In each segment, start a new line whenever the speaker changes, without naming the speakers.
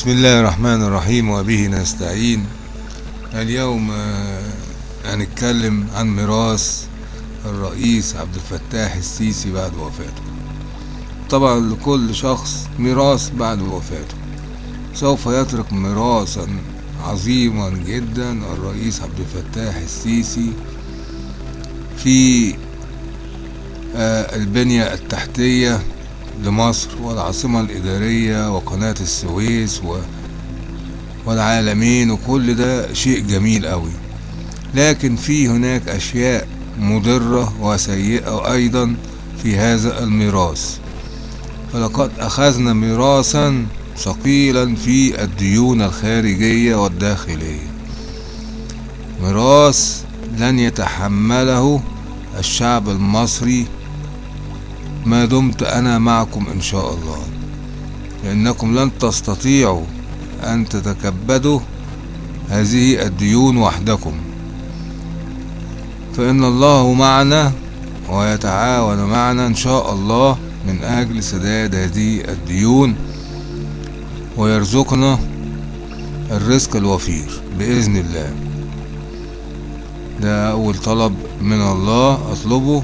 بسم الله الرحمن الرحيم وبه نستعين اليوم هنتكلم عن ميراث الرئيس عبد الفتاح السيسي بعد وفاته. طبعا لكل شخص ميراث بعد وفاته. سوف يترك ميراثا عظيما جدا الرئيس عبد الفتاح السيسي في آه، البنية التحتية لمصر والعاصمة الإدارية وقناة السويس و... والعالمين وكل ده شيء جميل أوي لكن في هناك أشياء مضرة وسيئة أيضا في هذا الميراث. فلقد أخذنا ميراثا ثقيلا في الديون الخارجية والداخلية. ميراث لن يتحمله الشعب المصري ما دمت أنا معكم إن شاء الله. لأنكم لن تستطيعوا أن تتكبدوا هذه الديون وحدكم. فإن الله معنا ويتعاون معنا إن شاء الله من أجل سداد هذه الديون ويرزقنا الرزق الوفير بإذن الله. ده أول طلب من الله أطلبه.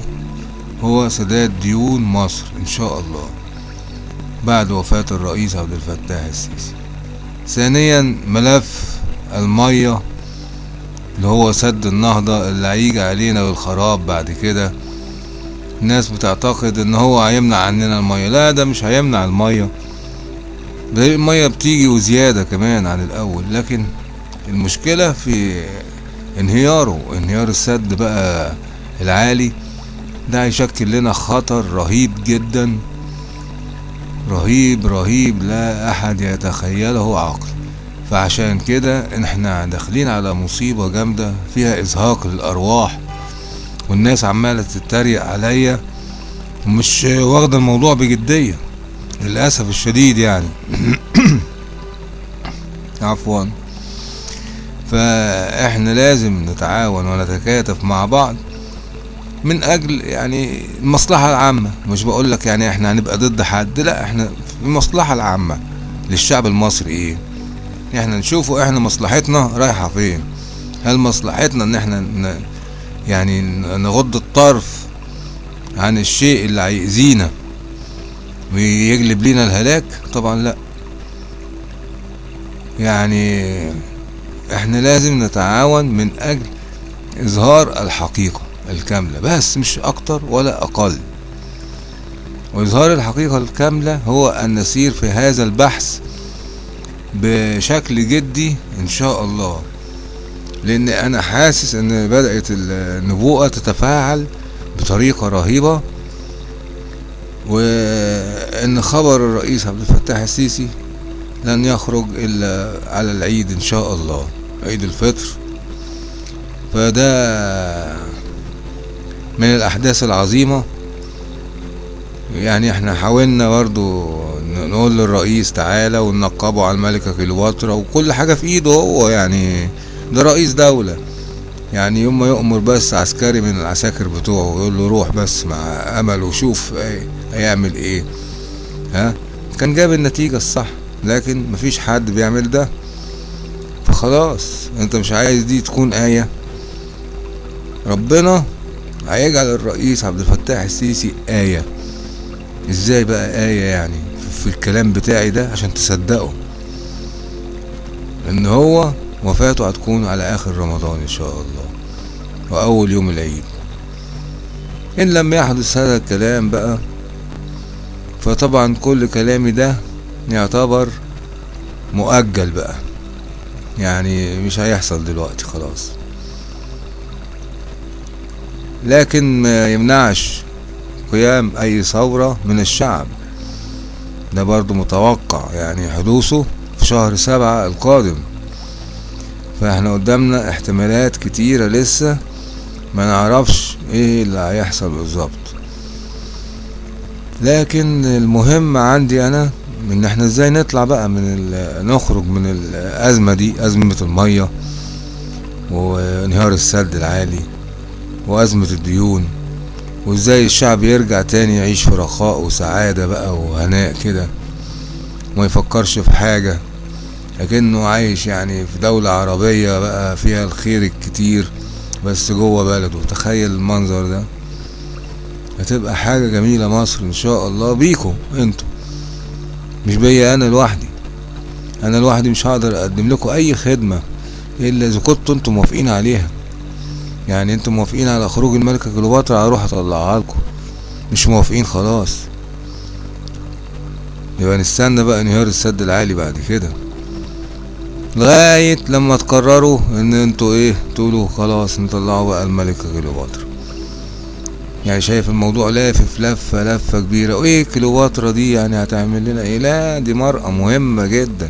هو سداد ديون مصر إن شاء الله بعد وفاة الرئيس عبد الفتاح السيسي. ثانيا ملف المية اللي هو سد النهضة اللي هيجي علينا بالخراب بعد كده. الناس بتعتقد إن هو هيمنع عننا المية. لا ده مش هيمنع المية. ده المية بتيجي وزيادة كمان عن الأول. لكن المشكلة في انهياره انهيار السد بقى العالي. ده هيشكل لنا خطر رهيب جدا. رهيب رهيب لا أحد يتخيله عقل. فعشان كده إحنا داخلين على مصيبة جامدة فيها إزهاق للأرواح والناس عمالة تتريق عليا ومش واخدة الموضوع بجدية للأسف الشديد يعني. عفوا. فإحنا لازم نتعاون ونتكاتف مع بعض. من أجل يعني المصلحة العامة. مش بقول لك يعني إحنا هنبقى ضد حد لا إحنا المصلحة العامة للشعب المصري إيه؟ إحنا نشوفوا إحنا مصلحتنا رايحة فين؟ هل مصلحتنا إن إحنا ن... يعني نغض الطرف عن الشيء اللي هيأذينا ويجلب لنا الهلاك؟ طبعا لا. يعني إحنا لازم نتعاون من أجل إظهار الحقيقة. الكاملة بس مش أكتر ولا أقل. وإظهار الحقيقة الكاملة هو أن نسير في هذا البحث بشكل جدي إن شاء الله. لأن أنا حاسس أن بدأت النبوءة تتفاعل بطريقة رهيبة. وإن خبر الرئيس عبد الفتاح السيسي لن يخرج إلا على العيد إن شاء الله عيد الفطر. فده من الأحداث العظيمة. يعني إحنا حاولنا برضو نقول للرئيس تعالى وننقبه على الملكة كليوباترا وكل حاجة في إيده هو يعني ده رئيس دولة. يعني يوم ما يؤمر بس عسكري من العساكر بتوعه يقول له روح بس مع أمل وشوف إيه هيعمل إيه. ها؟ كان جاب النتيجة الصح لكن مفيش حد بيعمل ده. فخلاص أنت مش عايز دي تكون آية. ربنا هيجعل الرئيس عبد الفتاح السيسي آية. إزاي بقى آية يعني في الكلام بتاعي ده؟ عشان تصدقوا إن هو وفاته هتكون على آخر رمضان إن شاء الله وأول يوم العيد. إن لم يحدث هذا الكلام بقى فطبعا كل كلامي ده يعتبر مؤجل بقى. يعني مش هيحصل دلوقتي خلاص. لكن ما يمنعش قيام أي ثورة من الشعب. ده برضو متوقع يعني حدوثه في شهر سبعة القادم. فإحنا قدامنا احتمالات كتيرة لسه ما نعرفش إيه اللي هيحصل بالظبط. لكن المهم عندي أنا إن إحنا إزاي نطلع بقى من نخرج من الأزمة دي أزمة المية وانهيار السد العالي. وأزمة الديون وإزاي الشعب يرجع تاني يعيش في رخاء وسعادة بقى وهناء كده وما يفكرش في حاجة لكنه عايش يعني في دولة عربية بقى فيها الخير الكتير بس جوه بلده. تخيل المنظر ده. هتبقى حاجة جميلة مصر إن شاء الله بيكم أنتوا. مش بيا أنا لوحدي. أنا لوحدي مش هقدر أقدم لكم أي خدمة إلا إذا كنتوا أنتوا موافقين عليها. يعني أنتوا موافقين على خروج الملكة كليوباترا؟ هروح اطلعها لكم. مش موافقين خلاص. يبقى نستنى بقى انهيار السد العالي بعد كده. لغاية لما تقرروا ان أنتوا إيه تقولوا خلاص نطلعوا بقى الملكة كليوباترا. يعني شايف الموضوع لافف لفة لفة كبيرة. وايه كليوباترا دي؟ يعني هتعمل لنا إيه؟ لا دي مرأة مهمة جدا.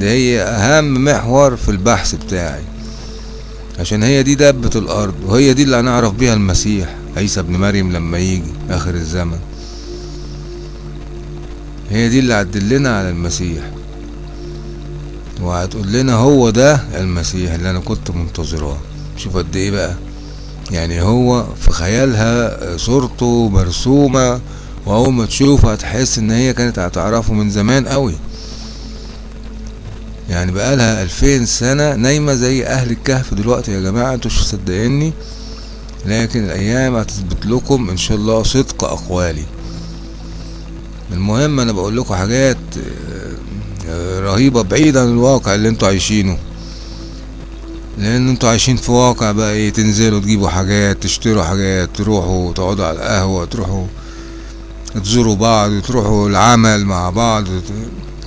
ده هي اهم محور في البحث بتاعي. عشان هي دي دبة الأرض وهي دي اللي هنعرف بيها المسيح عيسى ابن مريم لما يجي آخر الزمن. هي دي اللي هتدلنا على المسيح. وهتقول لنا هو ده المسيح اللي أنا كنت منتظراه شوف قد إيه بقى. يعني هو في خيالها صورته مرسومة وأول ما تشوفه هتحس إن هي كانت هتعرفه من زمان قوي. يعني بقالها ألفين سنة نايمة زي أهل الكهف دلوقتي. يا جماعة أنتوا مش مصدقيني. لكن الأيام هتثبت لكم إن شاء الله صدق أقوالي. المهم أنا بقول لكم حاجات رهيبة بعيد عن الواقع اللي أنتوا عايشينه. لأن أنتوا عايشين في واقع بقى إيه تنزلوا تجيبوا حاجات تشتروا حاجات تروحوا تقعدوا على القهوة تروحوا تزوروا بعض تروحوا العمل مع بعض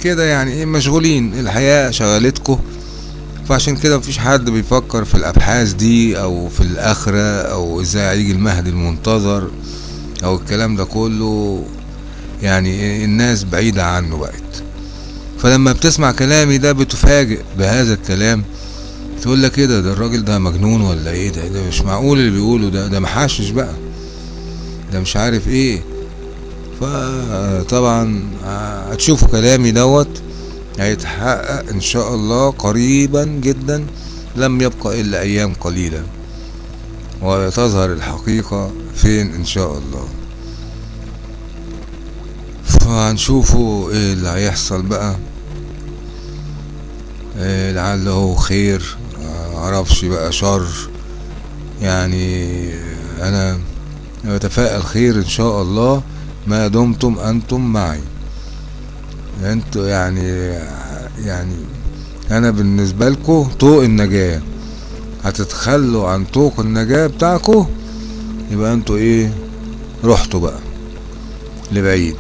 كده يعني إيه مشغولين. الحياة شغلتكم فعشان كده مفيش حد بيفكر في الأبحاث دي أو في الآخرة أو إزاي هيجي المهدي المنتظر أو الكلام ده كله. يعني الناس بعيدة عنه بقت. فلما بتسمع كلامي ده بتفاجئ بهذا الكلام. تقول لك كده ده الراجل ده مجنون ولا إيه؟ ده ده مش معقول اللي بيقوله ده ده محشش بقى. ده مش عارف إيه. فطبعا هتشوفوا كلامي دوت هيتحقق إن شاء الله قريبا جدا لم يبقى إلا أيام قليلة. وتظهر الحقيقة فين إن شاء الله. فهنشوفوا إيه اللي هيحصل بقى. إيه لعله خير معرفش بقى شر. يعني أنا بتفائل خير إن شاء الله. ما دمتم أنتم معي. أنتوا يعني يعني أنا بالنسبة لكم طوق النجاة. هتتخلوا عن طوق النجاة بتاعكم يبقى أنتوا إيه؟ رحتوا بقى لبعيد.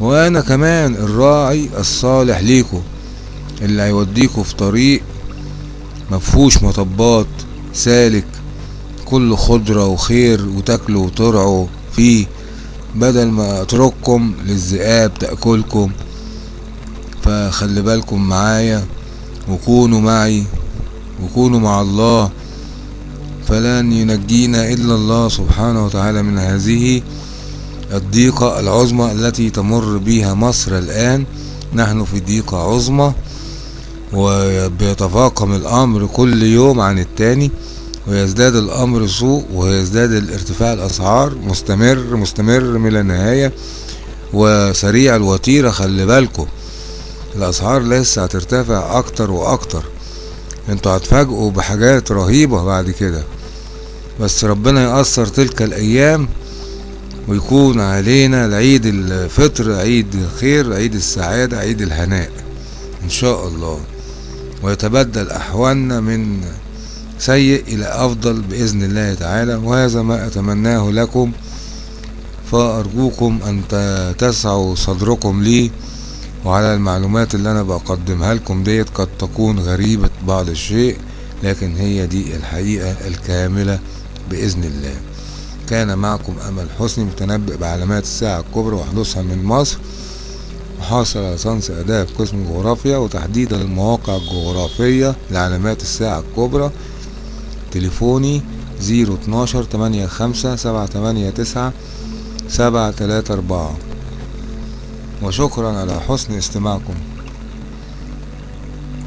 وأنا كمان الراعي الصالح ليكم اللي هيوديكوا في طريق مفهوش مطبات سالك كله خضرة وخير وتاكلوا وترعوا فيه. بدل ما اترككم للذئاب تأكلكم. فخلي بالكم معايا وكونوا معي وكونوا مع الله. فلن ينجينا إلا الله سبحانه وتعالى من هذه الضيقة العظمى التي تمر بها مصر الآن. نحن في ضيقة عظمى وبيتفاقم الأمر كل يوم عن التاني. ويزداد الأمر سوء ويزداد الارتفاع الأسعار مستمر مستمر من لا نهاية وسريع الوتيرة خلي بالكم. الأسعار لسه هترتفع أكتر وأكتر. أنتوا هتفاجئوا بحاجات رهيبة بعد كده. بس ربنا يأثر تلك الأيام ويكون علينا العيد الفطر عيد الخير عيد السعادة عيد الهناء إن شاء الله. ويتبدل أحوالنا من سيء إلى أفضل بإذن الله تعالى وهذا ما أتمناه لكم. فأرجوكم أن تسعوا صدركم لي وعلى المعلومات اللي أنا بقدمها لكم ديت قد تكون غريبة بعض الشيء لكن هي دي الحقيقة الكاملة بإذن الله. كان معكم أمل حسني متنبئ بعلامات الساعة الكبرى وحدوثها من مصر. وحاصل على ليسانس آداب قسم جغرافيا وتحديدا المواقع الجغرافية لعلامات الساعة الكبرى. تليفوني زيرو اتناشر تمانية خمسة سبعة تمانية تسعة سبعة تلاتة أربعة. وشكرا على حسن استماعكم.